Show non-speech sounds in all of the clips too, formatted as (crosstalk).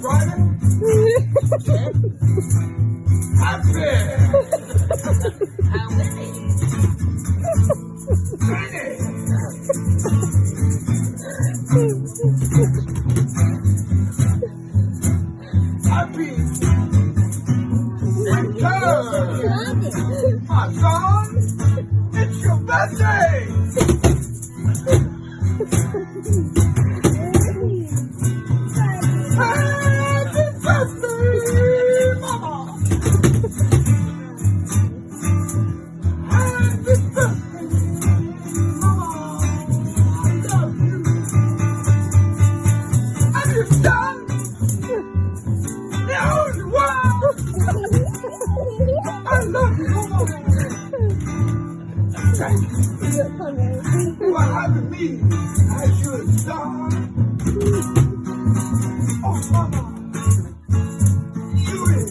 Friday. On Sunday. On My son, it's your birthday! (laughs) You for having me as your son. Oh, Mama, you is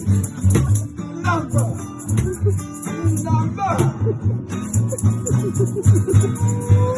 number, (laughs) number. (laughs)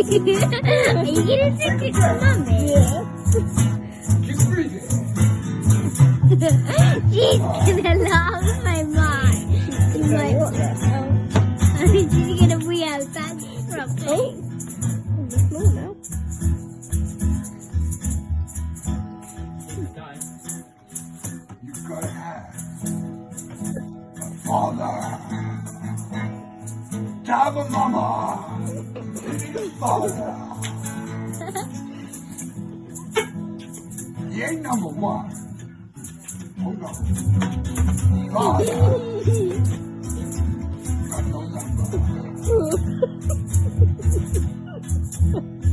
Are you gonna take. She's gonna lose my mind. She's like, hell? She's gonna be outside probably. Oh, on the now. You gotta have a father. To have a mama. (laughs) Ain't number one. Hold on. Father. Got no number.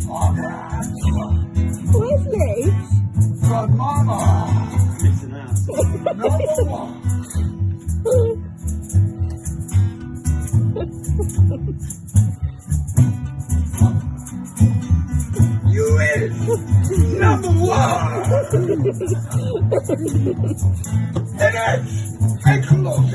Father. Wesley. Got mama. Number one. (laughs) Is number one. It is a close